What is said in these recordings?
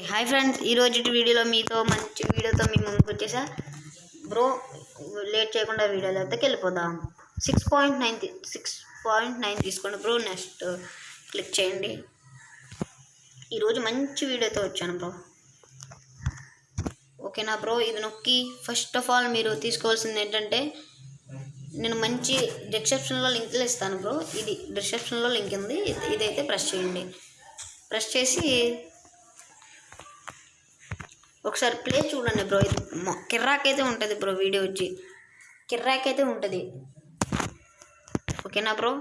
Hi friends ఈ రోజు వీడియోలో మీతో మంచి వీడియోతో మీ ముందుకు వచ్చేసా? బ్రో లేట్ చేయకుండా వీడియోలోకి వెళ్ళిపోదాం. Six point nine six point nine తీసుకోండి బ్రో నెక్స్ట్ క్లిక్ చేయండి. ఈరోజు మంచి వీడియోతో వచ్చాను బ్రో ఓకేనా బ్రో ఇది నొక్కి. ఫస్ట్ ఆఫ్ ఆల్ మీరు తీసుకోవాల్సింది ఏంటంటే నేను మంచి డిస్క్రిప్షన్లో లింక్లు ఇస్తాను బ్రో ఇది డిస్క్రిప్షన్లో లింక్ ఉంది. ఇది- ఇదైతే ప్రెస్ చేయండి. ప్రెస్ చేసి ఒకసారి ప్లే చూడండి బ్రో. ఇది కిర్రాకైతే కిర్రాక్ అయితే ఉంటుంది బ్రో వీడియో వచ్చి. కిర్రాక్ అయితే ఉంటుంది. ఓకేనా బ్రో?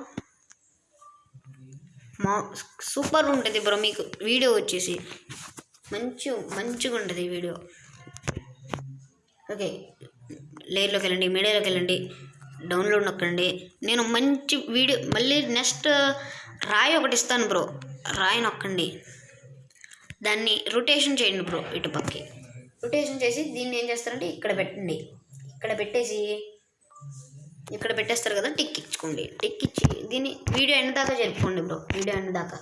మా సూపర్ ఉంటుంది బ్రో మీకు వీడియో వచ్చేసి. మంచి మంచిగా ఉంటుంది వీడియో. ఓకే. లేయర్లోకి వెళ్ళండి మీడియాలోకి వెళ్ళండి డౌన్లోడ్ నొక్కండి. నేను మంచి వీడియో మళ్ళీ నెక్స్ట్ రాయి ఒకటి ఇస్తాను బ్రో. రాయి నొక్కండి. దాన్ని రొటేషన్ చేయండి బ్రో ఇటు పక్కకి. రొటేషన్ చేసి దీన్ని ఏం చేస్తారంటే ఇక్కడ పెట్టండి. ఇక్కడ పెట్టేసి ఇక్కడ పెట్టేస్తారు కదా టిక్ ఇచ్చుకోండి. టిక్ ఇచ్చి దీన్ని వీడియో ఎండ్ దాకా జరుపుకోండి బ్రో వీడియో ఎండ్ దాకా.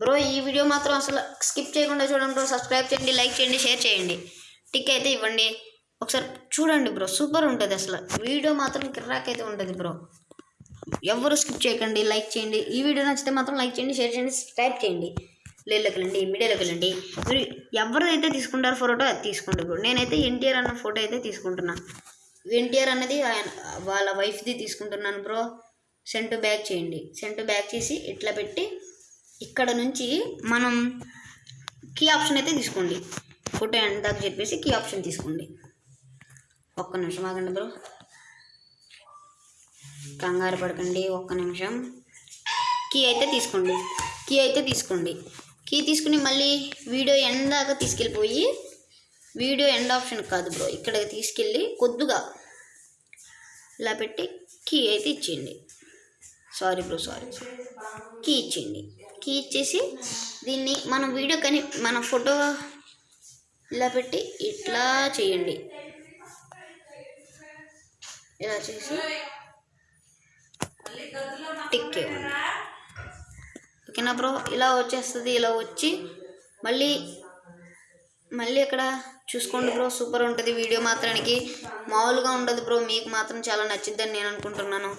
బ్రో ఈ వీడియో మాత్రం అసలు స్కిప్ చేయకుండా చూడండి బ్రో సబ్స్క్రైబ్ చేయండి లైక్ చేయండి షేర్ చేయండి. టిక్ అయితే ఇవ్వండి. ఒకసారి చూడండి బ్రో సూపర్ ఉంటుంది అసలు. వీడియో మాత్రం కిర్రాక్ అయితే ఉంటుంది బ్రో ఎవరు స్కిప్ చేయకండి లైక్ చేయండి. ఈ వీడియో నచ్చితే మాత్రం లైక్ చేయండి షేర్ చేయండి సబ్స్క్రైబ్ చేయండి. లేళ్ళకి వెళ్ళండి మీడియాలోకి వెళ్ళండి మీరు ఎవరిదైతే తీసుకుంటారో ఫోటో అది తీసుకోండి బ్రో నేనైతే ఎన్టీఆర్ అన్న ఫోటో అయితే తీసుకుంటున్నా. ఎన్టీఆర్ అన్నది ఆయన వాళ్ళ వైఫ్ది తీసుకుంటున్నాను బ్రో సెంటు బ్యాక్ చేయండి. సెంటు బ్యాక్ చేసి ఇట్లా పెట్టి ఇక్కడ నుంచి మనం కీ ఆప్షన్ అయితే తీసుకోండి. ఫోటో ఎంతకు చెప్పేసి కీ ఆప్షన్ తీసుకోండి. ఒక్క నిమిషం ఆగండి బ్రో కంగారు పడకండి ఒక్క నిమిషం. కీ అయితే తీసుకోండి. కీ అయితే తీసుకోండి. కీ తీసుకుని మళ్ళీ వీడియో ఎండ్ దాకా తీసుకెళ్ళిపోయి వీడియో ఎండ్ ఆప్షన్ కాదు బ్రో. ఇక్కడికి తీసుకెళ్ళి కొద్దిగా ఇలా పెట్టి కీ అయితే ఇచ్చేయండి. సారీ బ్రో సారీ కీ ఇచ్చేయండి. కీ ఇచ్చేసి దీన్ని మనం వీడియో కానీ మన ఫోటో ఇలా పెట్టి ఇట్లా చేయండి. ఇలా చేసి టిక్ ఇవ్వండి ఓకేనా బ్రో ఇలా వచ్చేస్తుంది ఇలా వచ్చి మళ్ళీ మళ్ళీ ఇక్కడ చూసుకోండి బ్రో సూపర్ ఉంటుంది వీడియో మాత్రానికి. మామూలుగా ఉండదు బ్రో మీకు మాత్రం చాలా నచ్చిద్దని నేను అనుకుంటున్నాను.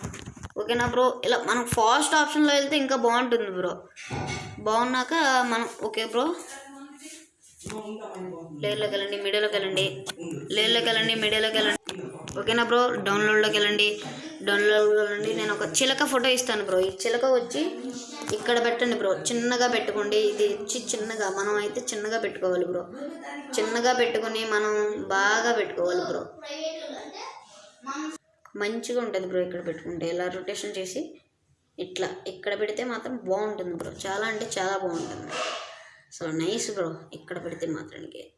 ఓకేనా బ్రో? ఇలా మనం ఫాస్ట్ ఆప్షన్లో వెళ్తే ఇంకా బాగుంటుంది బ్రో. బాగున్నాక మనం ఓకే బ్రో? లేర్లోకి వెళ్ళండి మీడియాలోకి వెళ్ళండి. లేర్లోకి వెళ్ళండి మీడియాలోకి వెళ్ళండి. ఓకేనా బ్రో? డౌన్లోడ్లోకి వెళ్ళండి. డౌన్లోడ్లోకి వెళ్ళండి. నేను ఒక చిలక ఫోటో ఇస్తాను బ్రో. ఈ చిలక వచ్చి ఇక్కడ పెట్టండి బ్రో. చిన్నగా పెట్టుకోండి. ఇది ఇచ్చి చిన్నగా మనం అయితే చిన్నగా పెట్టుకోవాలి బ్రో. చిన్నగా పెట్టుకొని మనం బాగా పెట్టుకోవాలి బ్రో. మంచిగా ఉంటుంది బ్రో ఇక్కడ పెట్టుకుంటే. ఇలా రొటేషన్ చేసి ఇట్లా. ఇక్కడ పెడితే మాత్రం బాగుంటుంది బ్రో. చాలా అంటే చాలా బాగుంటుంది. So nice bro. ఇక్కడ పెడితే మాత్రానికి.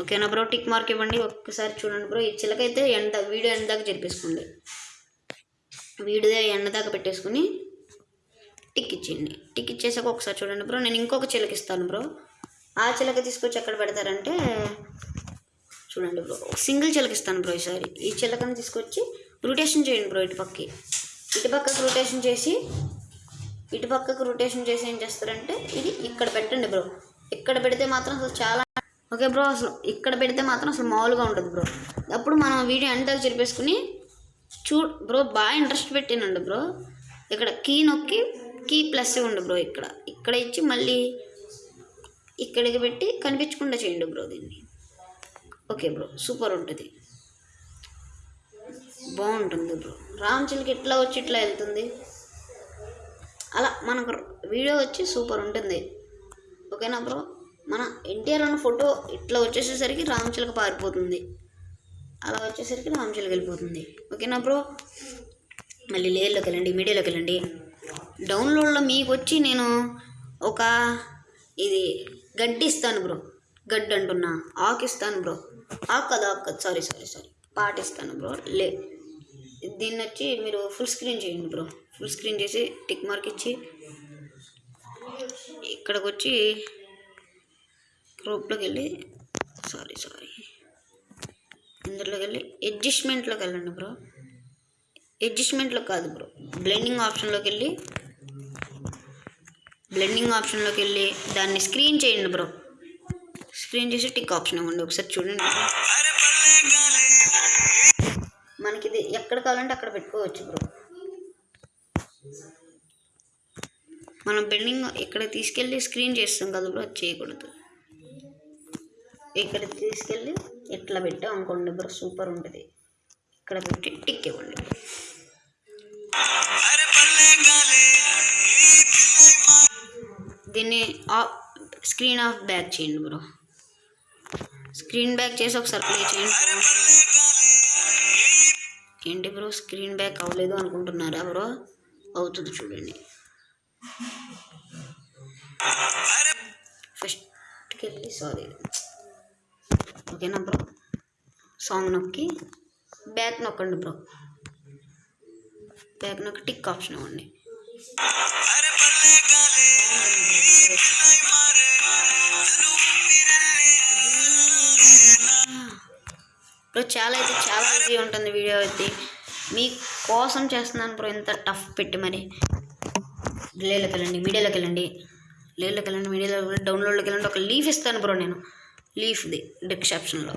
ఓకేనా బ్రో? టిక్ మార్క్ ఇవ్వండి. ఒక్కసారి చూడండి బ్రో. ఈ చిలకైతే ఎండ వీడియో ఎండ దాకా జరిపేసుకోండి. వీడియో ఎండ దాకా పెట్టేసుకుని టిక్ ఇచ్చింది. టిక్ ఇచ్చేసాక ఒకసారి చూడండి బ్రో. నేను ఇంకొక చిలక ఇస్తాను బ్రో. ఆ చిలక తీసుకొచ్చి ఎక్కడ పెడతారంటే చూడండి బ్రో. సింగిల్ చిలక ఇస్తాను బ్రో ఈసారి. ఈ చిలకను తీసుకొచ్చి రొటేషన్ చేయండి బ్రో ఇటు పక్కకి. రొటేషన్ చేసి ఇటుపక్కకు రొటేషన్ చేసి ఏం చేస్తారంటే ఇది ఇక్కడ పెట్టండి బ్రో. ఇక్కడ పెడితే మాత్రం అసలు చాలా ఓకే బ్రో అసలు ఇక్కడ పెడితే మాత్రం అసలు మామూలుగా ఉంటుంది బ్రో. అప్పుడు మనం వీడియో ఎంతగా చెరిపేసుకుని చూ బ్రో బాగా ఇంట్రెస్ట్ పెట్టినండి బ్రో. ఇక్కడ కీ నొక్కి కి ప్లస్ ఉండు బ్రో ఇక్కడ. ఇక్కడ ఇచ్చి మళ్ళీ ఇక్కడికి పెట్టి కనిపించకుండా చేయండి బ్రో దీన్ని. ఓకే బ్రో సూపర్ ఉంటుంది. బాగుంటుంది బ్రో. రామ్ చిల్కి ఇట్లా వచ్చి ఇట్లా వెళ్తుంది? అలా మనకు వీడియో వచ్చి సూపర్ ఉంటుంది. ఓకేనా బ్రో? మన ఎన్టీఆర్ అన్న ఫోటో ఇట్లా వచ్చేసేసరికి రామచిలక పారిపోతుంది. అలా వచ్చేసరికి రామచిలక వెళ్ళిపోతుంది. ఓకేనా బ్రో? మళ్ళీ లేయర్లోకి వెళ్ళండి మీడియాలోకి వెళ్ళండి. డౌన్లోడ్లో మీకు వచ్చి నేను ఒక ఇది గడ్డి ఇస్తాను బ్రో. గడ్డి అంటున్నా. ఆకు ఇస్తాను బ్రో. ఆకు కదా ఆకు కదా సారీ సారీ సారీ. పాటిస్తాను బ్రో. లే. దీన్ని వచ్చి మీరు ఫుల్ స్క్రీన్ చేయండి బ్రో. ఫుల్ స్క్రీన్ చేసి టిక్ మార్క్ ఇచ్చి ఇక్కడికి వచ్చి గ్రూప్లోకి వెళ్ళి సారీ సారీ. ఇందులోకి వెళ్ళి అడ్జస్ట్మెంట్లోకి వెళ్ళండి బ్రో. అడ్జస్ట్మెంట్లో కాదు బ్రో. బ్లెండింగ్ ఆప్షన్లోకి వెళ్ళి బ్లెండింగ్ ఆప్షన్లోకి వెళ్ళి దాన్ని స్క్రీన్ చేయండి బ్రో స్క్రీన్ చేసి టిక్ ఆప్షన్ ఇవ్వండి. ఒకసారి చూడండి. మనకి ఇది ఎక్కడ కావాలంటే అక్కడ పెట్టుకోవచ్చు బ్రో మనం బెండింగ్ ఇక్కడ తీసుకెళ్ళి స్క్రీన్ చేస్తాం కదా బ్రో అది చేయకూడదు. ఇక్కడ తీసుకెళ్ళి ఇట్లా పెట్టాం అనుకోండి బ్రో సూపర్ ఉంటుంది. ఇక్కడ పెట్టి టిక్ ఇవ్వండి. దీన్ని ఆఫ్ స్క్రీన్ ఆఫ్ బ్యాక్ చేయండి బ్రో. స్క్రీన్ బ్యాక్ చేసి ఒకసారి ప్లే చేయండి. ఏంటి బ్రో స్క్రీన్ బ్యాక్ అవ్వలేదు అనుకుంటున్నారా బ్రో? అవుతుంది చూడండి. ఫస్ట్కి వెళ్ళి సారీ. ఓకేనా బ్రో? సాంగ్ నొక్కి బ్యాక్ నొక్కండి బ్రో. బ్యాక్ నొక్కి టిక్ ఆప్షన్ ఇవ్వండి. బ్రో చాలా అయితే చాలా ఈజీ ఉంటుంది వీడియో అయితే. మీ కోసం చేస్తున్నాను బ్రో ఇంత టఫ్ పెట్టి మరి. లేలోకి వెళ్ళండి. మీడియాలోకి వెళ్ళండి లేలోకి వెళ్ళండి మీడియాలో డౌన్లోడ్లోకి వెళ్ళండి. ఒక లీఫ్ ఇస్తాను బ్రో నేను. లీఫ్ది డిస్క్రిప్షన్లో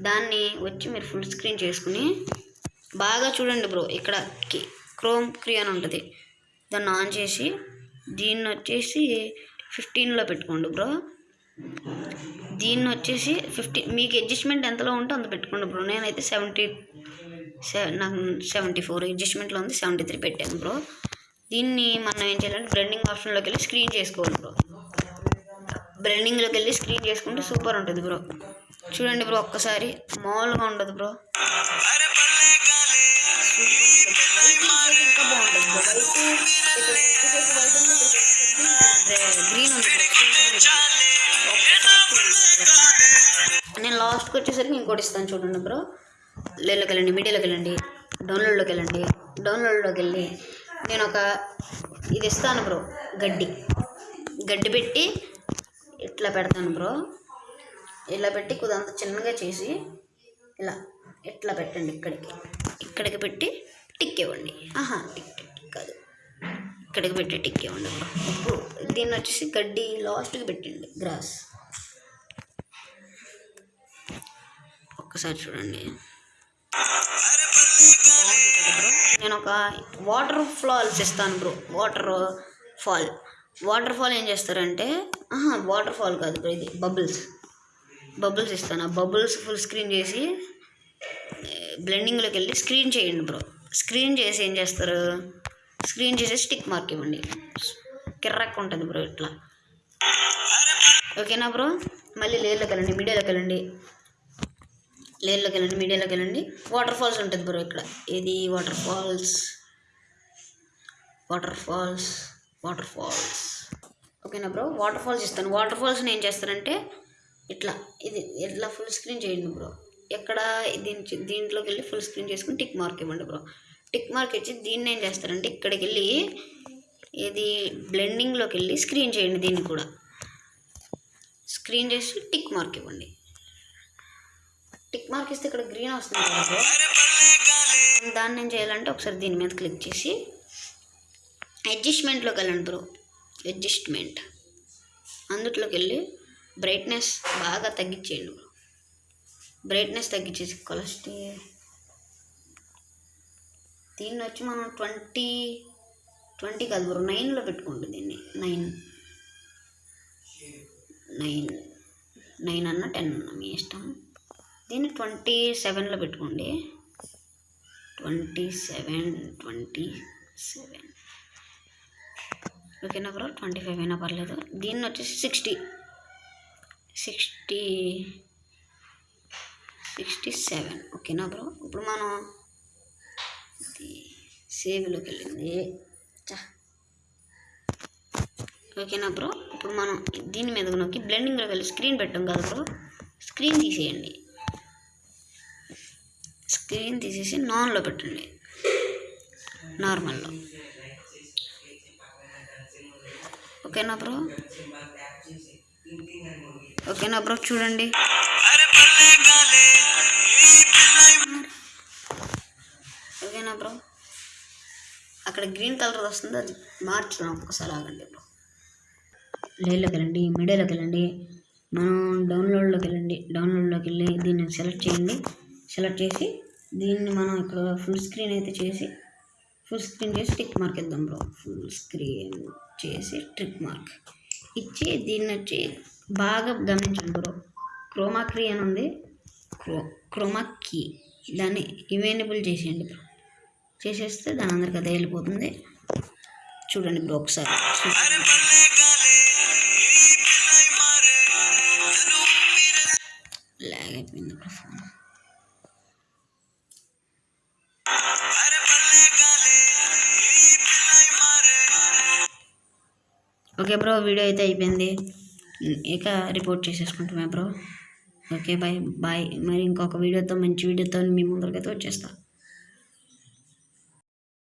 దాన్ని వచ్చి మీరు ఫుల్ స్క్రీన్ చేసుకుని బాగా చూడండి బ్రో. ఇక్కడ క్రోమ్ క్రీ అని ఉంటుంది. దాన్ని ఆన్ చేసి దీన్ని వచ్చేసి ఫిఫ్టీన్లో పెట్టుకోండి బ్రో. దీన్ని వచ్చేసి ఫిఫ్టీ మీకు అడ్జస్ట్మెంట్ ఎంతలో ఉంటే అంత పెట్టుకోండి బ్రో. నేనైతే సెవెంటీ సెవెన్ నాకు సెవెంటీ ఫోర్ అడ్జస్ట్మెంట్లో ఉంది సెవెంటీ త్రీ పెట్టాను బ్రో. దీన్ని మనం ఏం చేయాలంటే బ్లెండింగ్ ఆప్షన్లోకి వెళ్ళి స్క్రీన్ చేసుకోవాలి బ్రో. బ్లెండింగ్లోకి వెళ్ళి స్క్రీన్ చేసుకుంటే సూపర్ ఉంటుంది బ్రో. చూడండి బ్రో ఒక్కసారి మామూలుగా ఉండదు బ్రో. గ్రీన్ ఉంది నేను లాస్ట్కి వచ్చేసరికి ఇంకోటి ఇస్తాను చూడండి బ్రో. లేలోకి వెళ్ళండి మీడియాలోకి వెళ్ళండి డౌన్లోడ్లోకి వెళ్ళండి డౌన్లోడ్లోకి వెళ్ళి నేను ఒక ఇది ఇస్తాను బ్రో గడ్డి. గడ్డి పెట్టి ఇట్లా పెడతాను బ్రో. ఇలా పెట్టి కుదంత చిన్నగా చేసి ఇలా ఇట్లా పెట్టండి ఇక్కడికి. ఇక్కడికి పెట్టి టిక్ ఇవ్వండి. ఆహా టిక్ టిక్ టిక్. కాదు. ఇక్కడికి పెట్టి ఉండదు ఇప్పుడు దీన్ని వచ్చేసి గడ్డి లాస్ట్కి పెట్టండి గ్రాస్. ఒక్కసారి చూడండి. నేను ఒక వాటర్ ఫాల్స్ ఇస్తాను bro. Water fall. Water fall ఏం చేస్తారంటే ఆహా వాటర్ ఫాల్ కాదు బ్రో ఇది బబుల్స్. బబుల్స్ ఇస్తాను. ఆ బబుల్స్ ఫుల్ స్క్రీన్ చేసి బ్లెండింగ్లోకి వెళ్ళి స్క్రీన్ చేయండి బ్రో. స్క్రీన్ చేసి ఏం చేస్తారు? స్క్రీన్ చేసి స్టిక్ మార్క్ ఇవ్వండి. కిర్రక్ ఉంటుంది బ్రో ఇట్లా. ఓకేనా బ్రో? మళ్ళీ లేర్లోకి వెళ్ళండి మీడియాలోకి వెళ్ళండి. లేర్లోకి వెళ్ళండి మీడియాలోకి వెళ్ళండి. వాటర్ ఫాల్స్ ఉంటుంది బ్రో ఇక్కడ. ఇది water falls water falls water falls ఓకేనా బ్రో? వాటర్ ఫాల్స్ ఇస్తాను. వాటర్ ఫాల్స్ని ఏం చేస్తారంటే ఇట్లా ఇది ఇట్లా ఫుల్ స్క్రీన్ చేయండి బ్రో. ఎక్కడ దీని దీంట్లోకి వెళ్ళి ఫుల్ స్క్రీన్ చేసుకుని టిక్ మార్క్ ఇవ్వండి బ్రో. టిక్ మార్క్ ఇచ్చి దీన్ని ఏం చేస్తారంటే ఇక్కడికి వెళ్ళి ఇది బ్లెండింగ్లోకి వెళ్ళి స్క్రీన్ చేయండి దీన్ని కూడా. స్క్రీన్ చేసి టిక్ మార్క్ ఇవ్వండి. టిక్ మార్క్ ఇస్తే ఇక్కడ గ్రీన్ వస్తుంది కదా బ్రో దాన్ని ఏం చేయాలంటే ఒకసారి దీని మీద క్లిక్ చేసి అడ్జస్ట్మెంట్లోకి వెళ్ళండి బ్రో. అడ్జస్ట్మెంట్ అందుట్లోకి వెళ్ళి బ్రైట్నెస్ బాగా తగ్గించేయండి బ్రో. బ్రైట్నెస్ తగ్గించేసి కొలస్టీ దీన్ని వచ్చి మనం ట్వంటీ ట్వంటీ కాదు బ్రో నైన్లో పెట్టుకోండి దీన్ని. నైన్. నైన్. నైన్ అన్న టెన్ అన్న మీ ఇష్టం. దీన్ని ట్వంటీ సెవెన్లో పెట్టుకోండి. Twenty seven twenty seven. ఓకేనా బ్రో? ట్వంటీ ఫైవ్ అయినా పర్లేదు. దీన్ని వచ్చేసి సిక్స్టీ. Sixty sixty seven. ఓకేనా బ్రో? ఇప్పుడు మనం సేవ్లోకి వెళ్ళింది చా ఓకేనా బ్రో? ఇప్పుడు మనం దీని మీద నొక్కి బ్లెండింగ్లోకి వెళ్ళి స్క్రీన్ పెట్టాం కదా బ్రో? స్క్రీన్ తీసేయండి. స్క్రీన్ తీసేసి నాన్లో పెట్టండి. నార్మల్లో. ఓకేనా బ్రో? ఓకేనా బ్రో? చూడండి. ఓకేనా బ్రో? అక్కడ గ్రీన్ కలర్ వస్తుంది అది మార్చుదాం ఒకసారి ఆగండి ఇప్పుడు. లేలోకి వెళ్ళండి మీడియాలోకి వెళ్ళండి మనం డౌన్లోడ్లోకి వెళ్ళండి డౌన్లోడ్లోకి వెళ్ళి దీన్ని సెలెక్ట్ చేయండి. సెలెక్ట్ చేసి దీన్ని మనం ఇక్కడ ఫుల్ స్క్రీన్ అయితే చేసి ఫుల్ స్క్రీన్ చేసి టిక్ మార్క్ ఇద్దాం బ్రో. ఫుల్ స్క్రీన్ చేసి ట్రిక్ మార్క్ ఇచ్చి దీన్ని వచ్చి బాగా గమనించండి బ్రో. క్రోమాక్రీ అని ఉంది. క్రో క్రోమా దాన్ని ఇవేనబుల్ చేసేయండి బ్రో. చేసేస్తే దాని అందరికి అదే వెళ్ళిపోతుంది. చూడండి బ్రో ఒకసారి. లాగ్ అయిపోయింది bro phone. Okay bro video అయితే అయిపోయింది. ఇక రిపోర్ట్ చేసేసుకుంటామే బ్రో. Okay bye bye. మరి ఇంకొక వీడియోతో మంచి వీడియోతో మీ ముందరికైతే వచ్చేస్తా.